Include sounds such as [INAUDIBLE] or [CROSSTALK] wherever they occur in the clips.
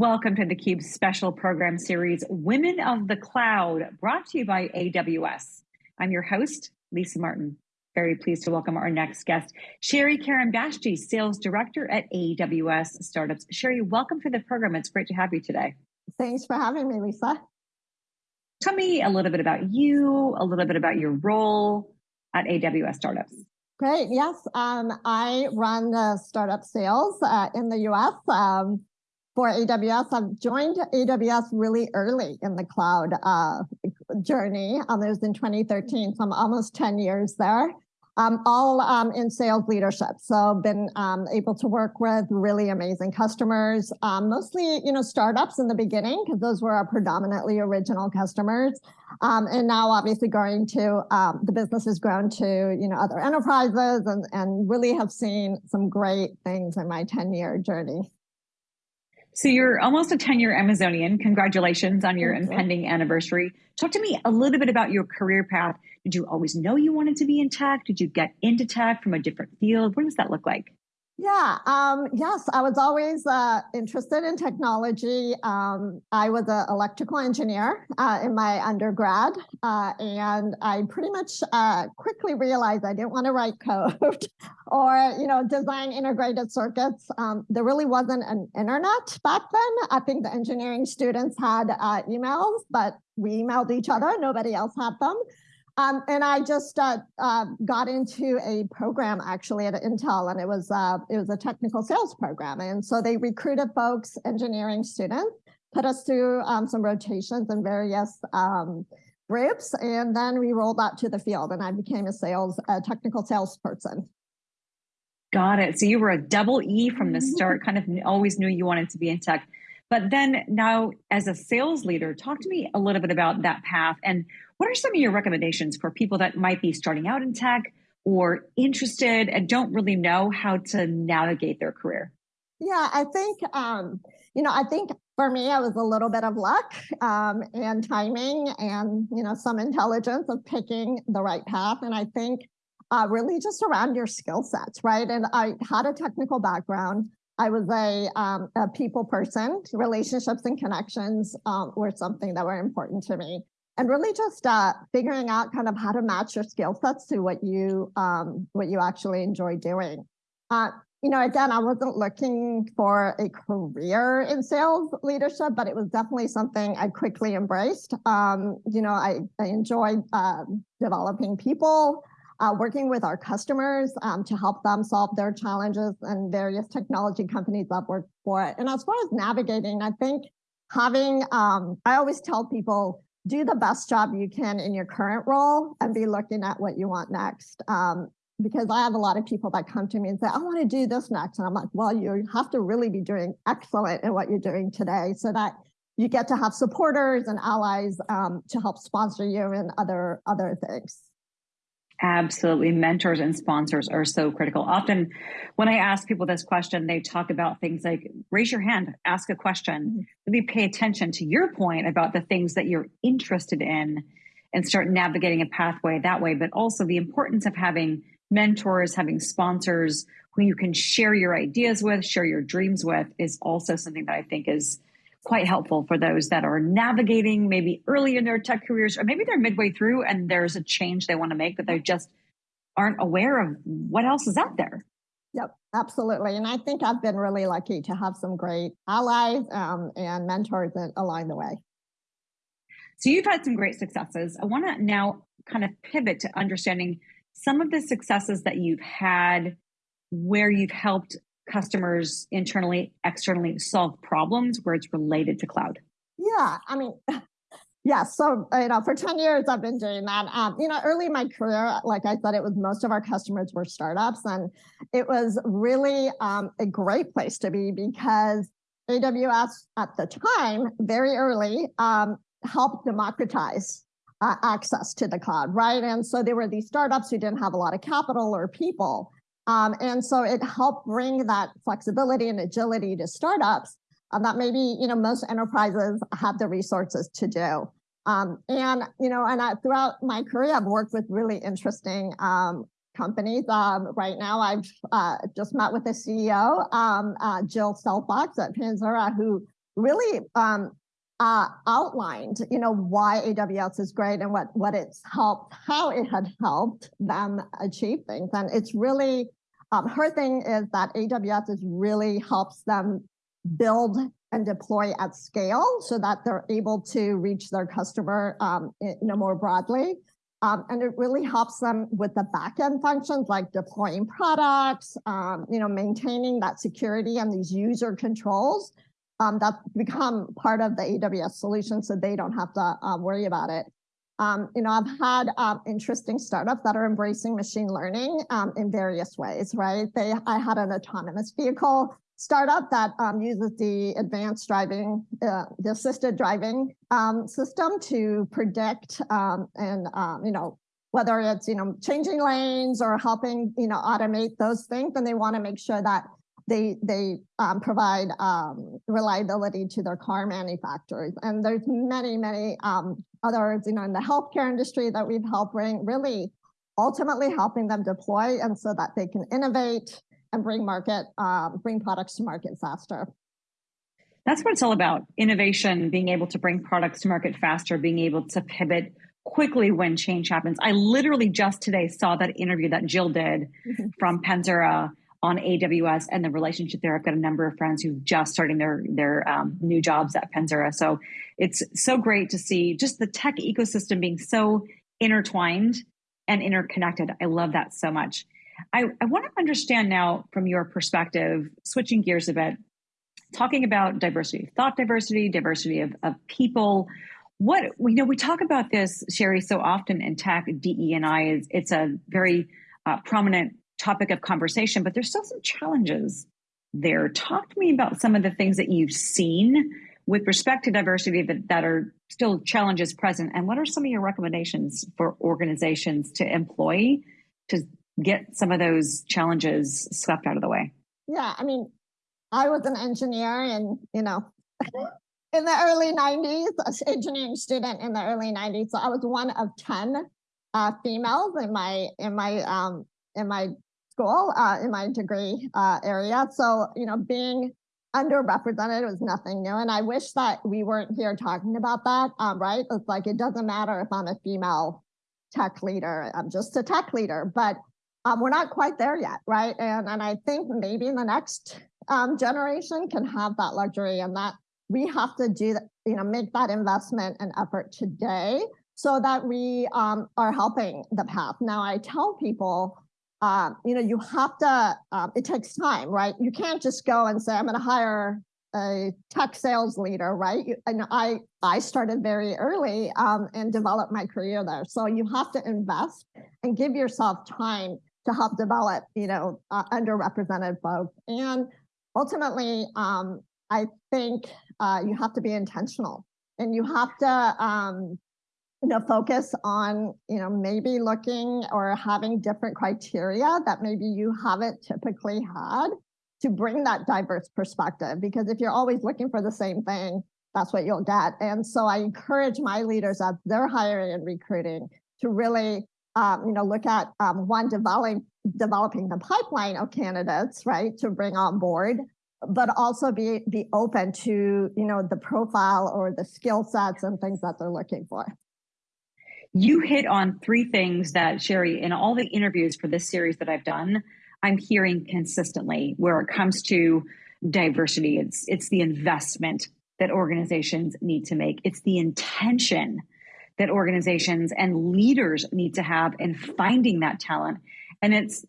Welcome to theCUBE's special program series, Women of the Cloud, brought to you by AWS. I'm your host, Lisa Martin. Very pleased to welcome our next guest, Sherry Karamdashti, Sales Director at AWS Startups. Sherry, welcome to the program. It's great to have you today. Thanks for having me, Lisa. Tell me a little bit about you, a little bit about your role at AWS Startups. Great, yes. Um, I run the startup sales uh, in the US. Um, for AWS. I've joined AWS really early in the cloud uh, journey. Um, it was in 2013, so I'm almost 10 years there. Um, all um, in sales leadership. So been um, able to work with really amazing customers, um, mostly you know startups in the beginning because those were our predominantly original customers, um, and now obviously going to um, the business has grown to you know other enterprises and and really have seen some great things in my 10 year journey. So you're almost a 10 year Amazonian. Congratulations on your impending anniversary. Talk to me a little bit about your career path. Did you always know you wanted to be in tech? Did you get into tech from a different field? What does that look like? Yeah, um, yes, I was always uh, interested in technology. Um, I was an electrical engineer uh, in my undergrad, uh, and I pretty much uh, quickly realized I didn't want to write [LAUGHS] code or, you know, design integrated circuits. Um, there really wasn't an internet back then. I think the engineering students had uh, emails, but we emailed each other. Nobody else had them. Um, and I just uh, uh, got into a program actually at Intel, and it was uh, it was a technical sales program. And so they recruited folks, engineering students, put us through um, some rotations in various um, groups, and then we rolled out to the field. And I became a sales, a technical salesperson. Got it. So you were a double E from the [LAUGHS] start. kind of always knew you wanted to be in tech. But then now, as a sales leader, talk to me a little bit about that path and what are some of your recommendations for people that might be starting out in tech or interested and don't really know how to navigate their career? Yeah, I think, um, you know, I think for me, I was a little bit of luck um, and timing and, you know, some intelligence of picking the right path. And I think uh, really just around your skill sets, right? And I had a technical background. I was a, um, a people person. Relationships and connections um, were something that were important to me and really just uh, figuring out kind of how to match your skill sets to what you um, what you actually enjoy doing. Uh, you know, again, I wasn't looking for a career in sales leadership, but it was definitely something I quickly embraced. Um, you know, I, I enjoyed uh, developing people, uh, working with our customers um, to help them solve their challenges and various technology companies I've worked for. And as far as navigating, I think having, um, I always tell people, do the best job you can in your current role and be looking at what you want next. Um, because I have a lot of people that come to me and say, I want to do this next. And I'm like, well, you have to really be doing excellent in what you're doing today so that you get to have supporters and allies um, to help sponsor you and other, other things. Absolutely. Mentors and sponsors are so critical. Often when I ask people this question, they talk about things like raise your hand, ask a question, really pay attention to your point about the things that you're interested in and start navigating a pathway that way. But also the importance of having mentors, having sponsors who you can share your ideas with, share your dreams with is also something that I think is quite helpful for those that are navigating maybe early in their tech careers, or maybe they're midway through and there's a change they want to make, but they just aren't aware of what else is out there. Yep, absolutely. And I think I've been really lucky to have some great allies um, and mentors along the way. So you've had some great successes. I want to now kind of pivot to understanding some of the successes that you've had where you've helped customers internally, externally solve problems where it's related to cloud? Yeah, I mean, [LAUGHS] yeah. So you know, for ten years I've been doing that. Um, you know, early in my career, like I said, it was most of our customers were startups, and it was really um, a great place to be because AWS at the time, very early, um, helped democratize uh, access to the cloud, right? And so there were these startups who didn't have a lot of capital or people. Um, and so it helped bring that flexibility and agility to startups um, that maybe you know most enterprises have the resources to do. Um, and you know, and I, throughout my career, I've worked with really interesting um, companies. Um, right now, I've uh, just met with the CEO, um, uh, Jill Stelfox at Panzura, who really um, uh, outlined, you know, why AWS is great and what what it's helped, how it had helped them achieve things. And it's really um, her thing is that AWS is really helps them build and deploy at scale so that they're able to reach their customer um, you know, more broadly. Um, and it really helps them with the backend functions like deploying products, um, you know, maintaining that security and these user controls um, that become part of the AWS solution so they don't have to uh, worry about it. Um, you know, I've had um, interesting startups that are embracing machine learning um, in various ways, right? They, I had an autonomous vehicle startup that um, uses the advanced driving, uh, the assisted driving um, system to predict and, you know, whether it's, you know, changing lanes or helping, you know, automate those things, and they want to make sure that they they um, provide um, reliability to their car manufacturers. And there's many, many um, others, you know, in the healthcare industry that we've helped bring, really ultimately helping them deploy and so that they can innovate and bring market, um, bring products to market faster. That's what it's all about. Innovation, being able to bring products to market faster, being able to pivot quickly when change happens. I literally just today saw that interview that Jill did mm-hmm. from Panzura on AWS and the relationship there. I've got a number of friends who've just starting their their um, new jobs at Panzura. So it's so great to see just the tech ecosystem being so intertwined and interconnected. I love that so much. I, I want to understand now from your perspective, switching gears a bit, talking about diversity, thought diversity, diversity of, of people. What you know, we talk about this, Sherry, so often in tech. DE and I is it's a very uh, prominent topic of conversation, but there's still some challenges there. Talk to me about some of the things that you've seen with respect to diversity that, that are still challenges present, and what are some of your recommendations for organizations to employ to get some of those challenges swept out of the way? Yeah, I mean, I was an engineer and, you know, [LAUGHS] in the early 90s, an engineering student in the early 90s. So I was one of 10 uh, females in my in my um, in my school, uh, in my degree uh, area. So, you know, being underrepresented was nothing new. And I wish that we weren't here talking about that, um, right? It's like, it doesn't matter if I'm a female tech leader, I'm just a tech leader. But um, we're not quite there yet, right? And and I think maybe the next um, generation can have that luxury, and that we have to do that, you know, make that investment and effort today so that we um, are helping the path. Now, I tell people, um, you know, you have to. Um, it takes time, right? You can't just go and say, "I'm going to hire a tech sales leader, right? You, and I I started very early um, and developed my career there. So you have to invest and give yourself time to help develop, you know, uh, underrepresented folks. And ultimately, um, I think uh, you have to be intentional and you have to, um, you know, focus on, you know, maybe looking or having different criteria that maybe you haven't typically had to bring that diverse perspective. Because if you're always looking for the same thing, that's what you'll get. And so I encourage my leaders as they're hiring and recruiting to really um, you know, look at um, one developing developing the pipeline of candidates, right, to bring on board, but also be be open to you know the profile or the skill sets and things that they're looking for. You hit on three things that Sherry, in all the interviews for this series that I've done, I'm hearing consistently where it comes to diversity. It's it's the investment that organizations need to make. It's the intention that organizations and leaders need to have in finding that talent. And it's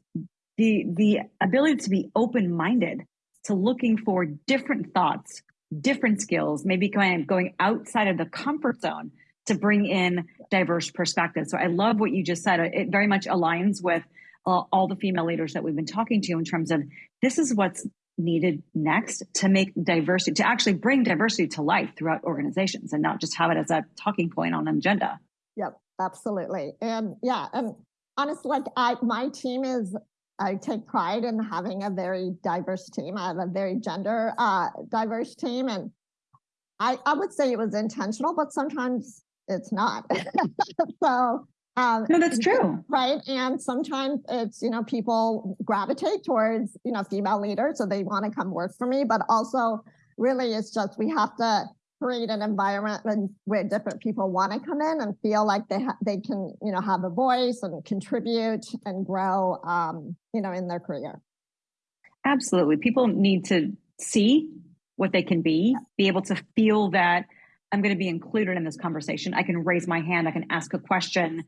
the, the ability to be open minded to looking for different thoughts, different skills, maybe kind of going outside of the comfort zone to bring in diverse perspectives. So I love what you just said. It very much aligns with uh, all the female leaders that we've been talking to in terms of this is what's needed next to make diversity, to actually bring diversity to life throughout organizations and not just have it as a talking point on an agenda. Yep, absolutely. And yeah, and honestly, like I, my team is, I take pride in having a very diverse team. I have a very gender uh, diverse team. And I, I would say it was intentional, but sometimes it's not. [LAUGHS] so um, no, that's true. Right. And sometimes it's, you know, people gravitate towards, you know, female leaders. So they want to come work for me, but also really it's just we have to create an environment where different people want to come in and feel like they they can you know have a voice and contribute and grow um, you know in their career absolutely people need to see what they can be be able to feel that i'm going to be included in this conversation. I can raise my hand i can ask a question.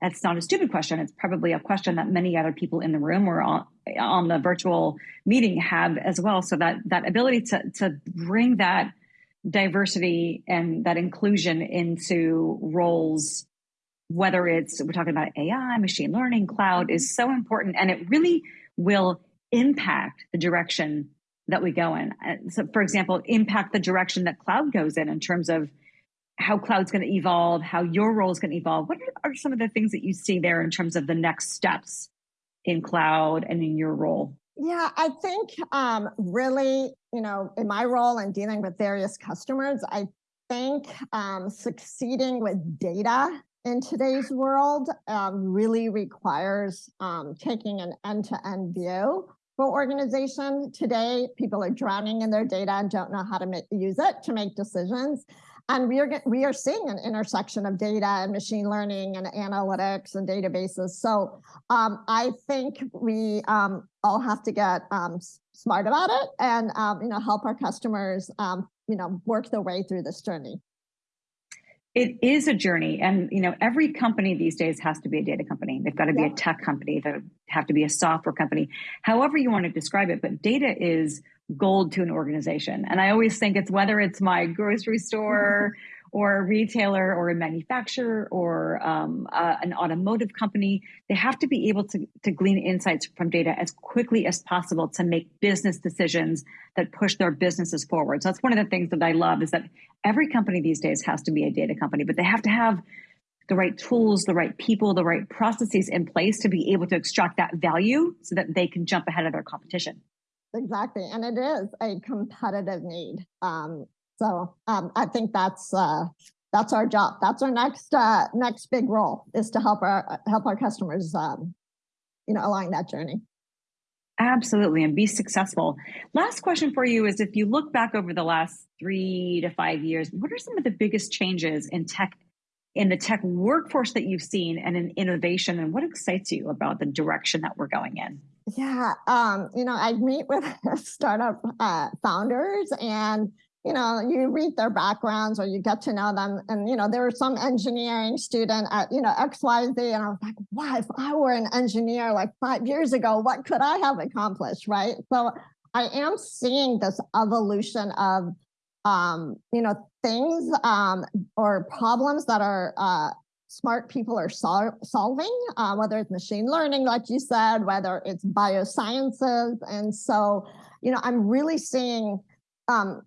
That's not a stupid question. It's probably a question that many other people in the room or on, on the virtual meeting have as well. So that that ability to to bring that diversity and that inclusion into roles whether it's we're talking about ai machine learning cloud is so important. And it really will impact the direction that we go in. So for example impact the direction that cloud goes in in terms of how cloud's going to evolve how your role is going to evolve. What are some of the things that you see there in terms of the next steps in cloud and in your role? Yeah, I think um, really, you know, in my role in dealing with various customers, I think um, succeeding with data in today's world um, really requires um, taking an end-to-end view for organization. Today, people are drowning in their data and don't know how to make, use it to make decisions. And we are we are seeing an intersection of data and machine learning and analytics and databases. So um, I think we um, all have to get um, smart about it and um, you know help our customers um, you know work their way through this journey. It is a journey, and you know every company these days has to be a data company. They've got to be a tech company. They have to be a software company. However you want to describe it, but data is gold to an organization. And I always think it's whether it's my grocery store [LAUGHS] or a retailer or a manufacturer or um, uh, an automotive company, they have to be able to, to glean insights from data as quickly as possible to make business decisions that push their businesses forward. So that's one of the things that I love is that every company these days has to be a data company, but they have to have the right tools, the right people, the right processes in place to be able to extract that value so that they can jump ahead of their competition. Exactly. And it is a competitive need. Um, so um, I think that's uh, that's our job. That's our next uh, next big role is to help our help our customers, um, you know, along that journey. Absolutely, and be successful. Last question for you is: If you look back over the last three to five years, what are some of the biggest changes in tech in the tech workforce that you've seen and in innovation, and what excites you about the direction that we're going in? Yeah, um, you know, I meet with [LAUGHS] startup uh, founders and you know, you read their backgrounds or you get to know them. And, you know, there was some engineering student at, you know, XYZ. And I was like, wow, if I were an engineer like five years ago, what could I have accomplished? Right. So I am seeing this evolution of, um, you know, things um, or problems that are uh, smart people are sol solving, uh, whether it's machine learning, like you said, whether it's biosciences. And so, you know, I'm really seeing um,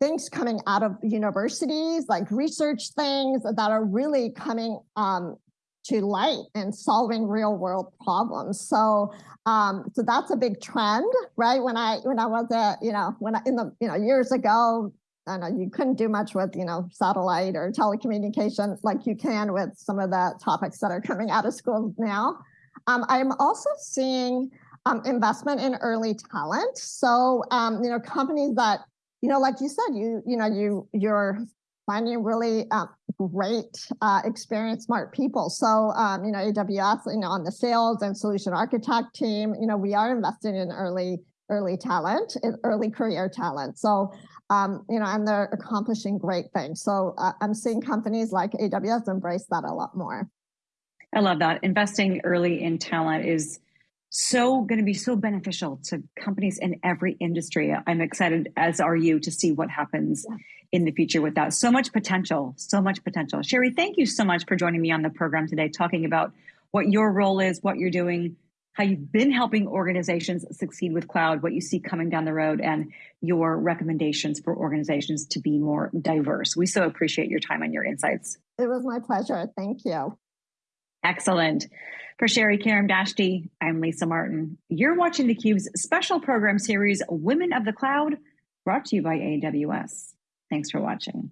things coming out of universities, like research things that are really coming um, to light and solving real world problems. So, um, so that's a big trend, right? When I when I was at, you know, when I in the you know years ago, I know you couldn't do much with you know satellite or telecommunications like you can with some of the topics that are coming out of schools now. Um, I'm also seeing um, investment in early talent. So um, you know companies that you know like you said you you know you you're finding really uh, great uh, experienced smart people. So um, you know AWS you know on the sales and solution architect team you know we are investing in early early talent, early career talent. So um, you know, and they're accomplishing great things. So uh, I'm seeing companies like AWS embrace that a lot more. I love that. Investing early in talent is so going to be so beneficial to companies in every industry. I'm excited, as are you, to see what happens yeah. in the future with that. So much potential, so much potential. Sherry, thank you so much for joining me on the program today, talking about what your role is, what you're doing, how you've been helping organizations succeed with cloud, what you see coming down the road, and your recommendations for organizations to be more diverse. We so appreciate your time and your insights. It was my pleasure. Thank you. Excellent. For Sherry Karamdashti, I'm Lisa Martin. You're watching theCUBE's special program series, Women of the Cloud, brought to you by AWS. Thanks for watching.